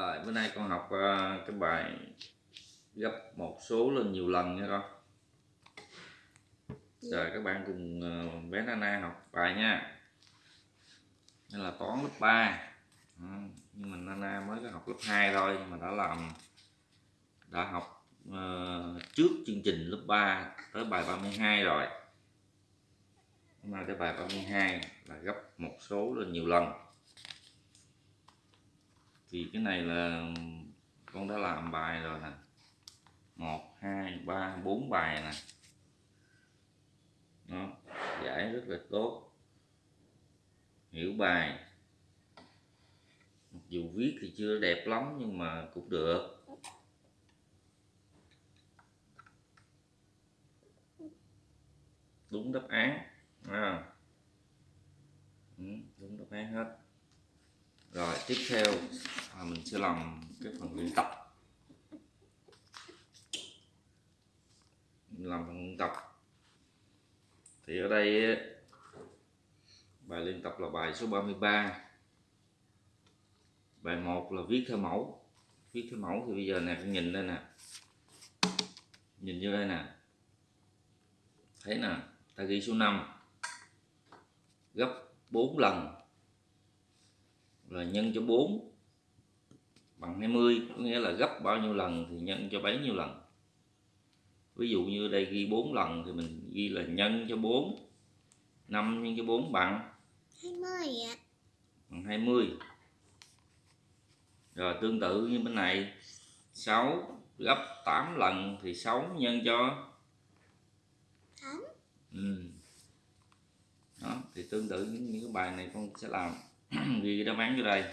Rồi bữa nay con học ờ, cái bài gấp một số lên nhiều lần nha con. Rồi các bạn cùng ờ, bé Nana học bài nha. Đây là toán lớp 3. Ừ, nhưng mà Nana mới có học lớp 2 thôi nhưng mà đã làm đã học ờ, trước chương trình lớp 3 tới bài 32 rồi. Hôm nay tới bài 32 là gấp một số lên nhiều lần thì cái này là con đã làm bài rồi nè. Một, hai, ba, bốn bài nè. Nó giải rất là tốt. Hiểu bài. Mặc dù viết thì chưa đẹp lắm nhưng mà cũng được. Đúng đáp án à. đúng đáp án hết. Rồi, tiếp theo à, mình sẽ làm cái phần luyện tập. Mình làm phần luyện tập. Thì ở đây bài luyện tập là bài số 33 bài 1 là viết theo mẫu. Viết theo mẫu thì bây giờ nè nhìn đây nè. Nhìn vô đây nè. Thấy nè ta ghi số 5 gấp 4 lần. Là nhân cho 4 bằng 20 có nghĩa là gấp bao nhiêu lần thì nhân cho bấy nhiêu lần ví dụ như đây ghi 4 lần thì mình ghi là nhân cho 4 5 nhân cho 4 bằng 20 ạ. bằng 20 rồi tương tự như bên này 6 gấp 8 lần thì 6 nhân cho 8. ừ. đó thì tương tự những, những cái bài này con sẽ làm ghi đáp án vô đây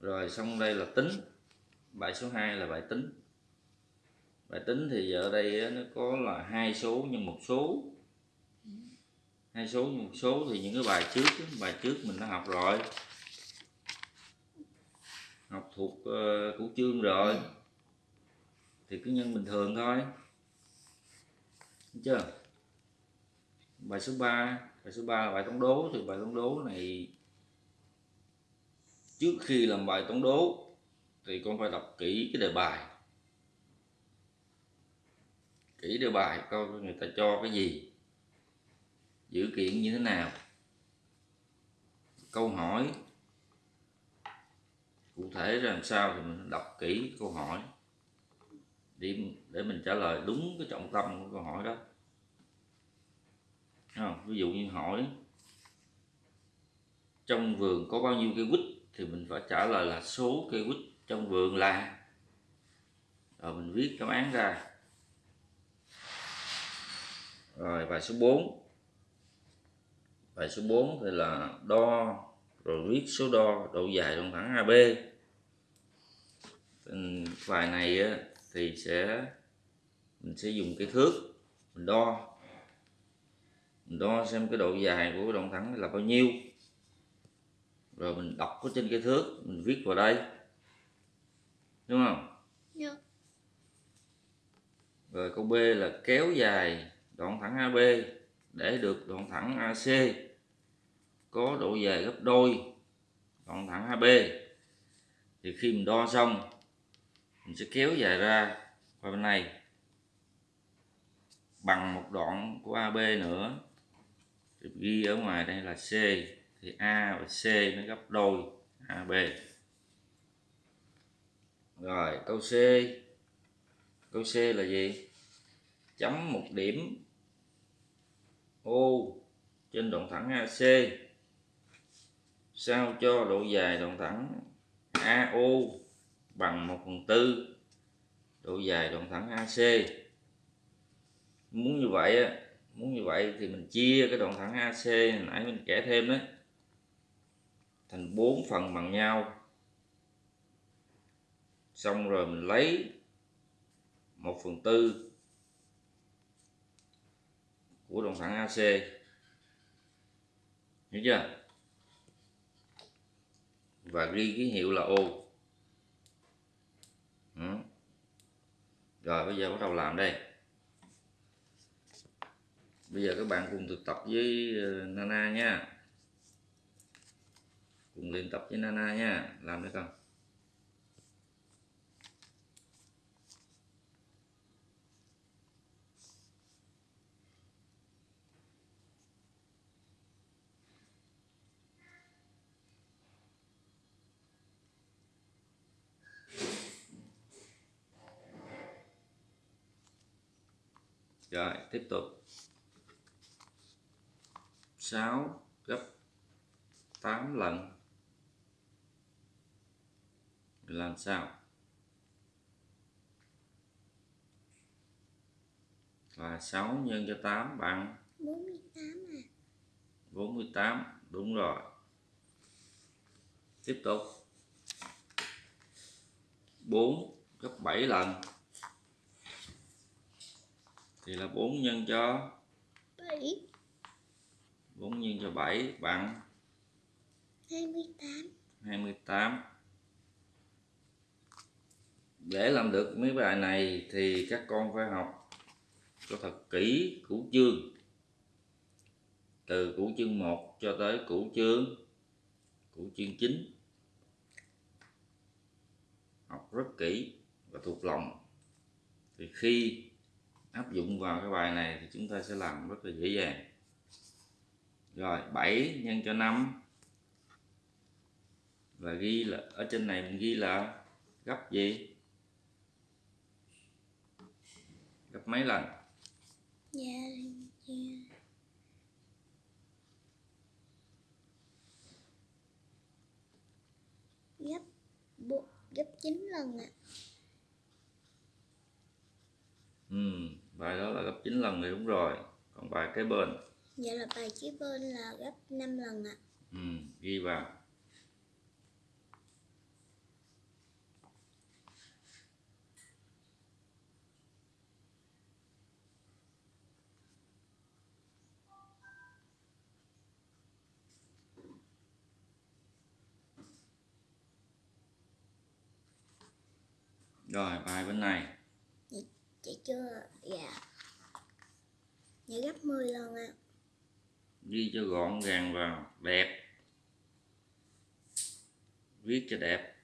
rồi xong đây là tính. Bài số 2 là bài tính. Bài tính thì giờ ở đây nó có là hai số nhân một số. Hai số nhân một số thì những cái bài trước bài trước mình đã học rồi. Học thuộc ờ, uh, của chương rồi. Thì cứ nhân bình thường thôi. Đúng chưa? Bài số 3 bài số 3 là bài toán đố. Thì bài toán đố này trước khi làm bài toán đố, thì con phải đọc kỹ cái đề bài. Kỹ đề bài coi người ta cho cái gì dữ kiện như thế nào, câu hỏi. Cụ thể ra làm sao thì mình đọc kỹ câu hỏi. Để để mình trả lời đúng cái trọng tâm của câu hỏi đó. Không? ví dụ như hỏi, trong vườn có bao nhiêu cây quýt? Thì mình phải trả lời là số cây quýt trong vườn là. Rồi mình viết đáp án ra. Rồi, bài số 4 bài số 4 thì là đo, rồi viết số đo, độ dài đoạn thẳng AB bài này thì sẽ, mình sẽ dùng cái thước, mình đo. Mình đo xem cái độ dài của đoạn thẳng là bao nhiêu rồi mình đọc ở trên cái thước mình viết vào đây. Đúng không? Được. rồi câu B là kéo dài đoạn thẳng AB để được đoạn thẳng AC có độ dài gấp đôi đoạn thẳng AB thì khi mình đo xong mình sẽ kéo dài ra qua bên này. Bằng một đoạn của AB nữa. Thì ghi ở ngoài đây là C thì A và C nó gấp đôi. AB rồi, câu C. Câu C là gì? Chấm một điểm O trên đoạn thẳng AC sao cho độ dài đoạn thẳng AO bằng 1 phần tư độ dài đoạn thẳng AC muốn như vậy muốn như vậy thì mình chia cái đoạn thẳng AC nãy mình kể thêm đấy thành bốn phần bằng nhau. Xong rồi mình lấy 1 phần tư của đồng thẳng AC hiểu chưa? Và ghi ký hiệu là O ừ. rồi, bây giờ bắt đầu làm đây. Bây giờ các bạn cùng thực tập với ờ, Nana nha cùng luyện tập với Nana nha làm được không Rồi, tiếp tục. 6 gấp 8 lần. Làm sao? Là 6 nhân cho 8 bằng 48 à 48. Đúng rồi. Tiếp tục. 4 gấp 7 lần. Thì là 4 nhân cho 7 4 nhân cho 7 bằng 28 28 để làm được mấy bài này thì các con phải học cho thật kỹ củ chương. Từ củ chương 1 cho tới củ chương củ chương 9 học rất kỹ và thuộc lòng. Thì khi áp dụng vào cái bài này thì chúng ta sẽ làm rất là dễ dàng. Rồi 7 nhân cho 5 và ghi là, ở trên này mình ghi là gấp gì? Gấp mấy lần? Dạ dạ gấp bộ gấp 9 lần ạ. Ừ, bài đó là gấp 9 lần thì đúng rồi. Còn bài kế bên? Dạ là bài kế bên là gấp 5 lần ạ. Ừ, ghi vào rồi bài bên này. Dạ chưa dạ. Dạ gấp 10 lần ạ. Ghi cho gọn gàng vào đẹp. Viết cho đẹp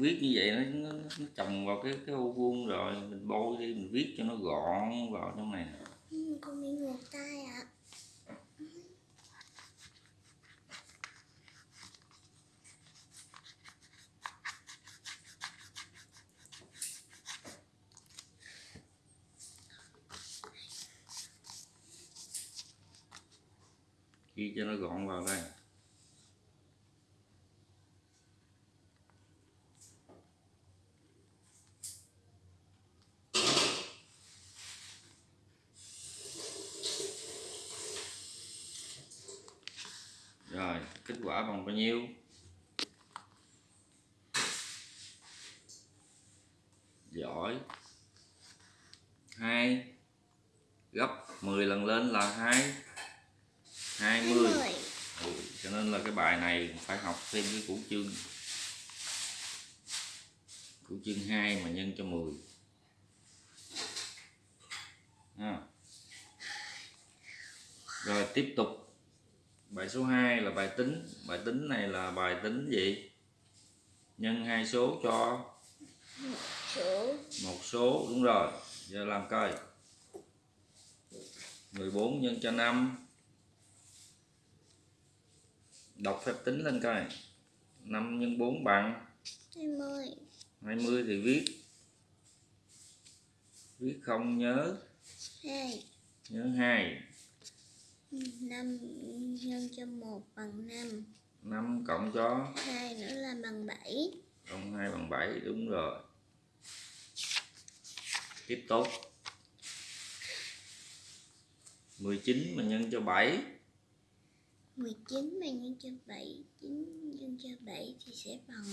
viết như vậy nó, nó, nó chồng vào cái cái ô vuông rồi mình bôi đi mình viết cho nó gọn vào trong này. Ừ, con bị ngược tay ạ. Ghi cho nó gọn vào đây rồi kết quả bằng bao nhiêu giỏi. Hai. Gấp 10 lần lên là hai. 20 20 ừ, cho nên là cái bài này phải học thêm cái củ chương. Củ chương 2 mà nhân cho 10 ha. rồi tiếp tục bài số 2 là bài tính. Bài tính này là bài tính gì? Nhân hai số cho số một số. Đúng rồi. Giờ làm coi. 14 nhân cho 5 đọc phép tính lên coi. 5 nhân 4 bằng 20 20 thì viết. Viết không nhớ. 2 nhớ 2 5 nhân cho 1 bằng 5 5 cộng cho? 2 nữa là bằng 7 cộng 2 bằng 7 đúng rồi. Tiếp tục. 19 mà nhân cho 7 19 mà nhân cho 7 9 nhân cho 7 thì sẽ bằng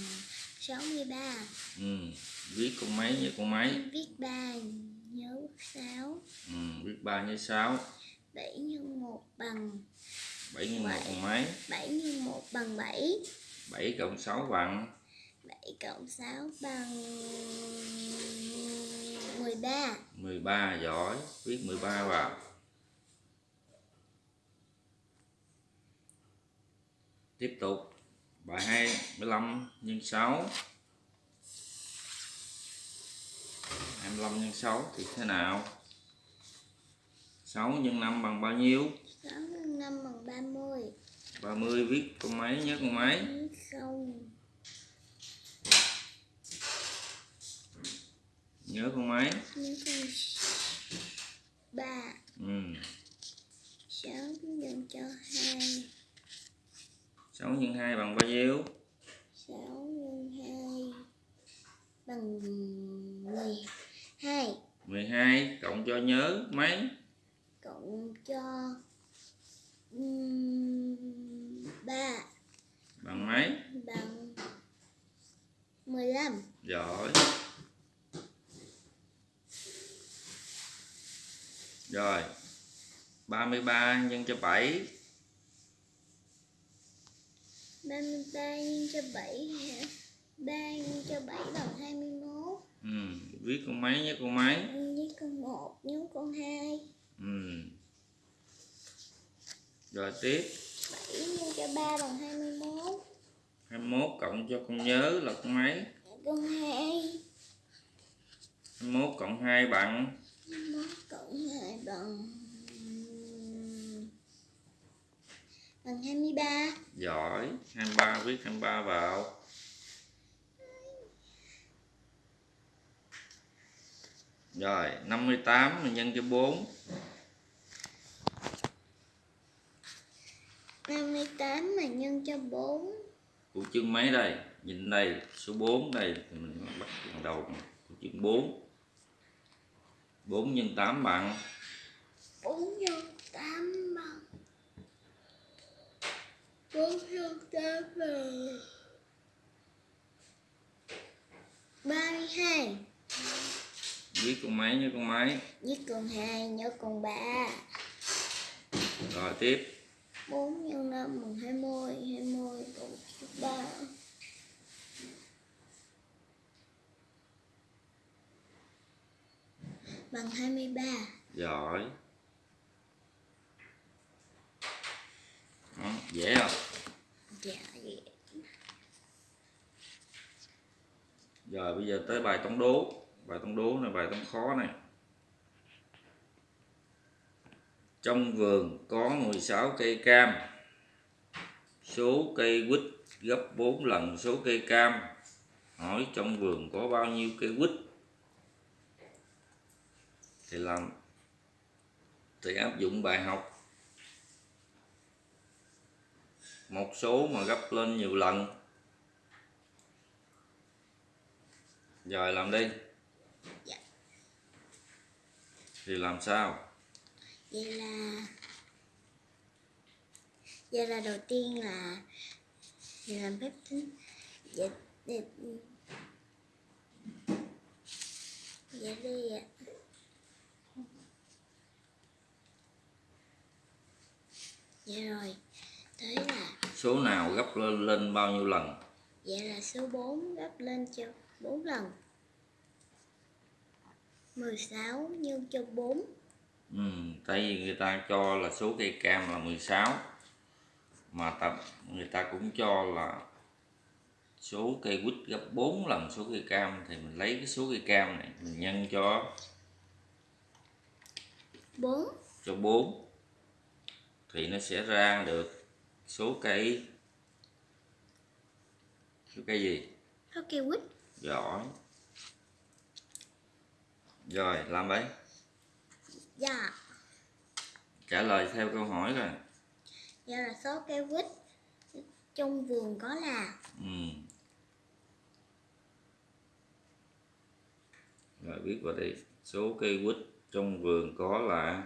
63 ừ. viết con mấy nhớ con mấy? Viết 3 nhớ 6 ừ. viết 3 nhớ 6 7 nhân 1 bằng 7 nhân 1 bằng mấy? 7 nhân 1 bằng 7 7 cộng 6 bằng? 7 cộng 6 bằng 13 13 giỏi viết 13 vào tiếp tục bài 25 nhân 6 25 nhân 6 thì thế nào 6 nhân 5 bằng bao nhiêu? 6 nhân 5 bằng 30 30 viết con mấy nhớ con mấy không. Nhớ con mấy nhưng con 3 ừ. 6 nhân cho 2 6 nhân 2 bằng bao nhiêu? 6 nhân 2 bằng 12 12 cộng cho nhớ mấy cộng cho 3 bằng mấy? Bằng 15 giỏi. Rồi 33 nhân cho 7 33 nhân cho 7 hả? 3 nhân cho 7 bằng 21 ừ. viết con mấy nhé con mấy? Với con 1 nhớ con 2 ừ. Rồi tiếp. 7 nhân cho 3 bằng 21 21 cộng cho con nhớ là con mấy? Con 2 21 cộng 2 bằng? 21 cộng 2 bằng bằng 23 giỏi. 23 viết 23 vào. Rồi 58 mình nhân cho 4 58 mà nhân cho 4 của chương mấy đây? Nhìn đây số 4 đây thì mình bắt đầu. Của chương 4 4 nhân 8 bằng. 4 nhân 8 bằng. 4 nhân 8 bằng. 32 viết con mấy nhớ con mấy? Với con 2 nhớ con 3 rồi tiếp 4 nhân 5 bằng 20 20 cộng 3 Bằng 23 giỏi. Đó, dễ không? Dạ vậy rồi bây giờ tới bài toán đố. Bài toán đố này bài toán khó này trong vườn có 16 cây cam. Số cây quýt gấp 4 lần số cây cam. Hỏi trong vườn có bao nhiêu cây quýt? Thì làm thì áp dụng bài học. Một số mà gấp lên nhiều lần. Rồi làm đi. Dạ. thì làm sao Vậy là Vậy là đầu tiên là Mình làm phép tính Vậy Vậy, vậy đi Vậy rồi Tới là số nào gấp lên lên bao nhiêu lần? Vậy là số 4 gấp lên cho 4 lần. 16 nhân cho 4 ừ, tại vì người ta cho là số cây cam là 16 mà tập người ta cũng cho là số cây quýt gấp 4 lần số cây cam. Thì mình lấy cái số cây cam này mình nhân cho 4 cho 4 thì nó sẽ ra được số cây số cây gì? Có kêu quýt. Giỏi. Rồi làm đấy Dạ. Trả lời theo câu hỏi rồi Vậy là số cây quýt Trong vườn có là. Ừ. rồi viết vào đây số cây quýt trong vườn có là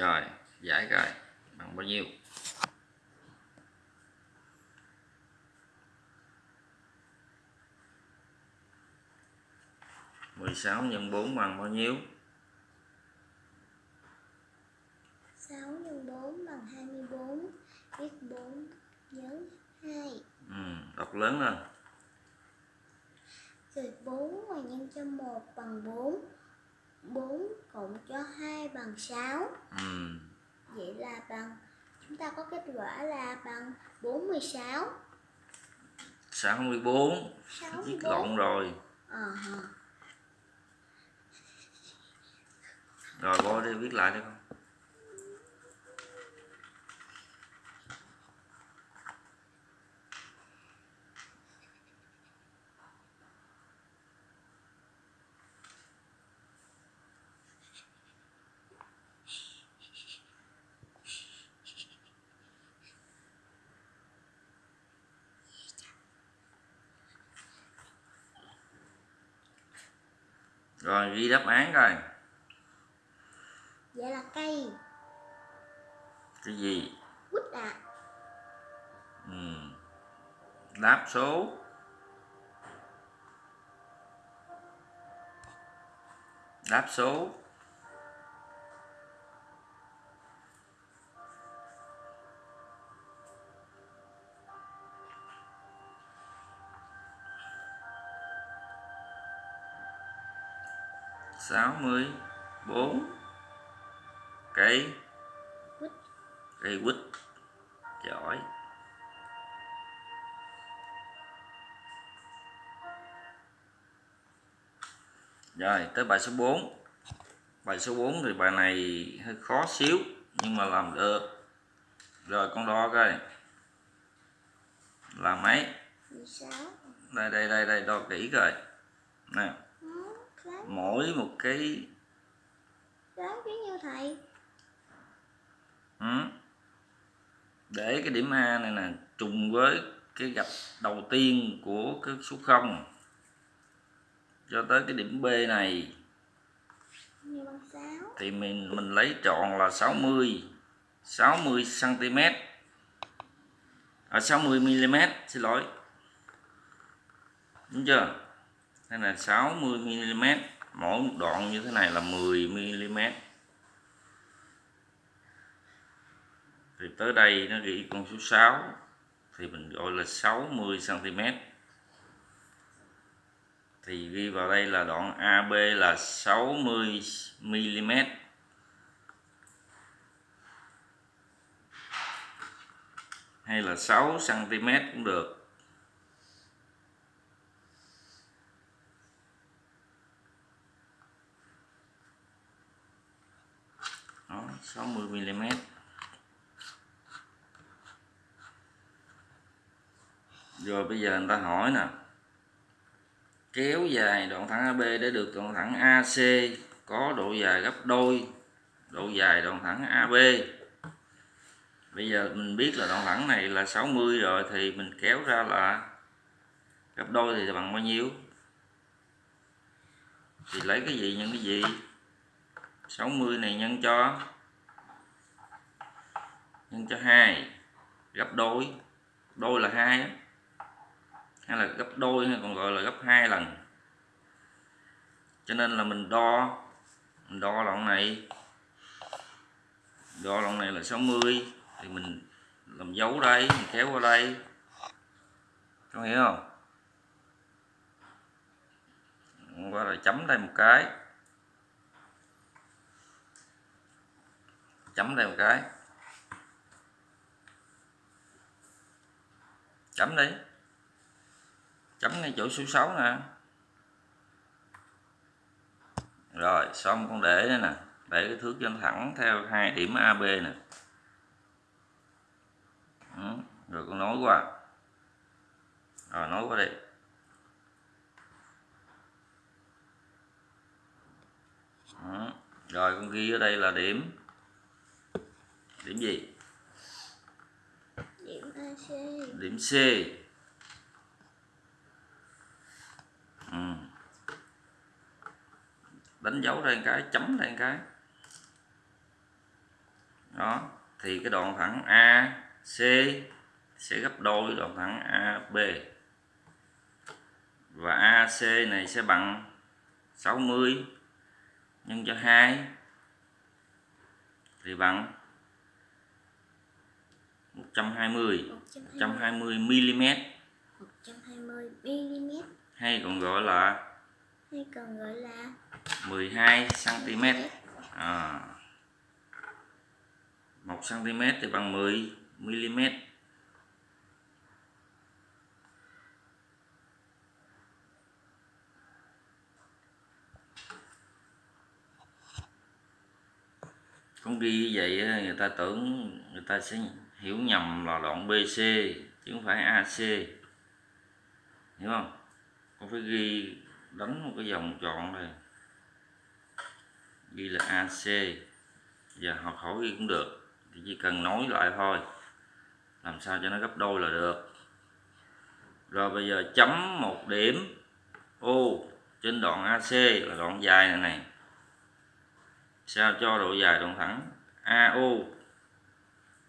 rồi giải coi bằng bao nhiêu? mười sáu nhân bốn bằng bao nhiêu? 6 nhân 4 bằng 24 Viết 4 nhớ 2 ừ, đọc lớn lên. Rồi 4 mà nhân cho 1 bằng 4 4 cộng cho 2 bằng 6 ừ. Vậy là bằng Chúng ta có kết quả là bằng 46 64 viết 64 lộn rồi. Hờ. rồi vô đi viết lại đi con rồi ghi đáp án coi. Vậy là cây. Cái gì? Quýt à ừ. đáp số. Đáp số sáu mươi bốn. Cây. Quýt. Cây quýt. Giỏi. Rồi tới bài số 4 bài số 4 thì bài này hơi khó xíu nhưng mà làm được. Rồi con đo coi. Là mấy 16 đây đây đây đây đo kỹ coi. Nè mỗi một cái đoán giống như thầy. Ừ, để cái điểm A này nè trùng với cái gạch đầu tiên của cái số 0 cho tới cái điểm B này Như bằng 6 thì mình mình lấy tròn là 60 60 cm à, 60 mm xin lỗi. Đúng chưa? Đây là 60 mm mỗi một đoạn như thế này là 10 mm thì tới đây nó ghi con số 6 thì mình gọi là 60 cm thì ghi vào đây là đoạn AB là 60 mm hay là 6 cm cũng được. 60 mm rồi bây giờ người ta hỏi nè. Kéo dài đoạn thẳng AB để được đoạn thẳng AC có độ dài gấp đôi, độ dài đoạn thẳng AB bây giờ mình biết là đoạn thẳng này là 60 rồi thì mình kéo ra là gấp đôi thì bằng bao nhiêu? Thì lấy cái gì nhân cái gì? 60 này nhân cho nhân cho 2 gấp đôi. Đôi là 2 hay là gấp đôi hay còn gọi là gấp hai lần. Cho nên là mình đo mình đo đoạn này. Đo đoạn này là 60 thì mình làm dấu đây, mình kéo qua đây. Có hiểu không? Qua rồi chấm đây một cái. Chấm đây một cái. Chấm đi. Chấm ngay chỗ số 6 nè. Rồi, xong con để đây nè. Để cái thước cho nó thẳng theo hai điểm AB nè. Ừ. rồi con nối qua. Rồi nối qua đây ừ. rồi con ghi ở đây là điểm. Điểm gì? Điểm AC điểm C. Ừ. đánh dấu ra một cái, chấm ra một cái. Đó, thì cái đoạn thẳng A, C sẽ gấp đôi đoạn thẳng AB và AC này sẽ bằng 60 nhân cho 2 thì bằng 120 120 mm 120 mm hay còn gọi là? Hay còn gọi là? 12 cm à, 1 cm thì bằng 10 mm con ghi như vậy người ta tưởng người ta sẽ hiểu nhầm là đoạn BC chứ không phải AC hiểu không? Con phải ghi, đánh một cái vòng tròn này ghi là AC và học hỏi ghi cũng được. Thì chỉ cần nói lại thôi. Làm sao cho nó gấp đôi là được. Rồi bây giờ chấm một điểm O trên đoạn AC là đoạn dài này này sao cho độ dài đoạn thẳng? AO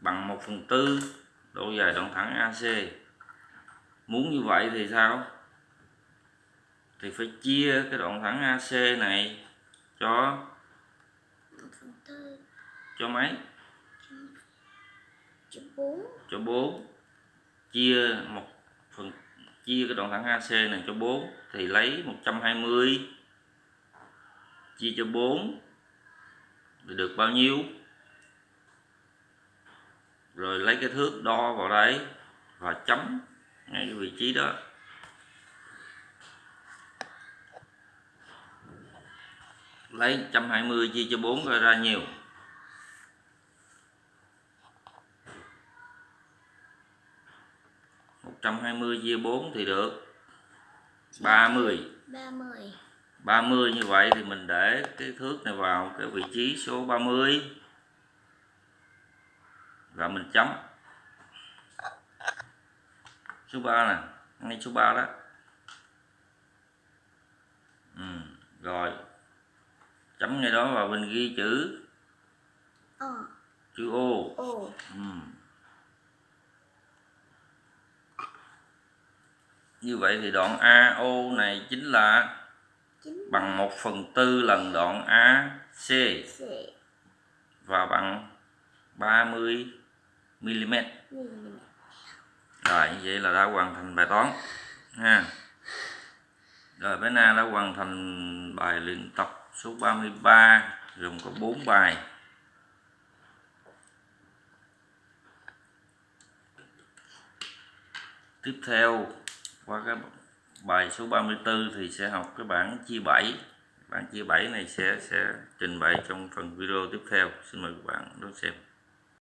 bằng 1 phần tư độ dài đoạn thẳng AC muốn như vậy thì sao? Thì phải chia cái đoạn thẳng AC này cho cho mấy? Cho 4 cho 4 chia một phần, chia cái đoạn thẳng AC này cho 4 thì lấy 120 chia cho 4 thì được bao nhiêu? Rồi lấy cái thước đo vào đây và chấm ngay cái vị trí đó. Lấy 120 chia cho 4 coi ra nhiều. một trăm hai mươi chia 4 thì được 30 30 30 như vậy thì mình để cái thước này vào cái vị trí số 30 và mình chấm. Số 3 nè ngay số 3 đó. Ừ. rồi. Chấm ngay đó và mình ghi chữ. Ờ. Chữ O. Ồ ừ. như vậy thì đoạn AO này chính là chính bằng 1 phần tư lần đoạn AC và bằng 30 mm mm rồi như vậy là đã hoàn thành bài toán ha. Rồi bé Na đã hoàn thành bài luyện tập số 33 gồm có 4 bài. Tiếp theo qua cái bài số 34 thì sẽ học cái bảng chia 7 bảng chia 7 này sẽ sẽ trình bày trong phần video tiếp theo. Xin mời các bạn đón xem